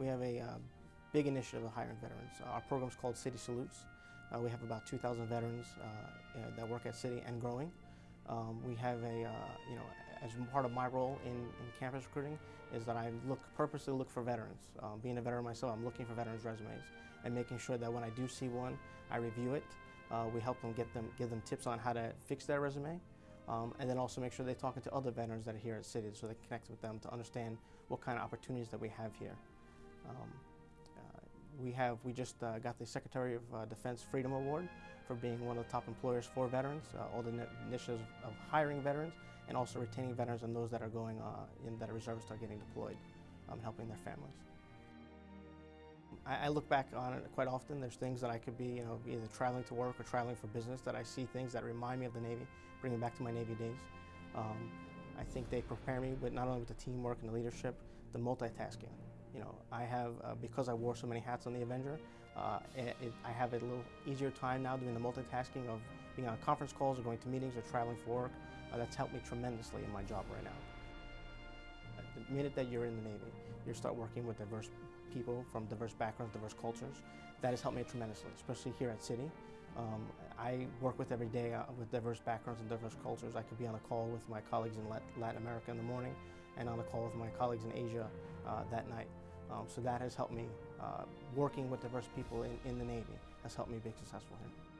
We have a uh, big initiative of hiring veterans. Uh, our program is called Citi Salutes. Uh, we have about 2,000 veterans uh, that work at Citi and growing. Um, we have a, uh, you know, as part of my role in, in, campus recruiting is that I look purposely look for veterans. Um, being a veteran myself, I'm looking for veterans resumes and making sure that when I do see one, I review it. Uh, we help them get them, give them tips on how to fix their resume. Um, and then also make sure they're talking to other veterans that are here at Citi so they connect with them to understand what kind of opportunities that we have here. Um, uh, we have, we just uh, got the Secretary of uh, Defense Freedom Award for being one of the top employers for veterans, all the initiatives of hiring veterans and also retaining veterans and those that are going in that are reservists are getting deployed, um, helping their families. I, look back on it quite often. There's things that I could be, you know, either traveling to work or traveling for business that I see things that remind me of the Navy, bring me back to my Navy days. Um, I think they prepare me with not only with the teamwork and the leadership, the multitasking. You know, I have, uh, because I wore so many hats on the Avenger, uh, it, it, I have a little easier time now doing the multitasking of being on conference calls or going to meetings or traveling for work. Uh, that's helped me tremendously in my job right now. The minute that you're in the Navy, you start working with diverse people from diverse backgrounds, diverse cultures. That has helped me tremendously, especially here at Citi. Um, I work with every day uh, with diverse backgrounds and diverse cultures. I could be on a call with my colleagues in Latin America in the morning and on a call with my colleagues in Asia uh, that night. Um, so that has helped me, uh, working with diverse people in, in the Navy, has helped me be successful here.